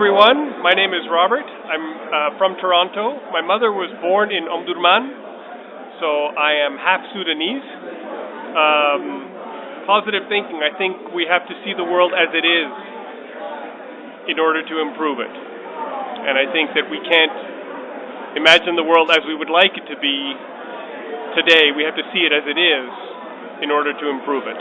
everyone. My name is Robert. I'm uh, from Toronto. My mother was born in Omdurman, so I am half Sudanese. Um, positive thinking. I think we have to see the world as it is in order to improve it. And I think that we can't imagine the world as we would like it to be today. We have to see it as it is in order to improve it.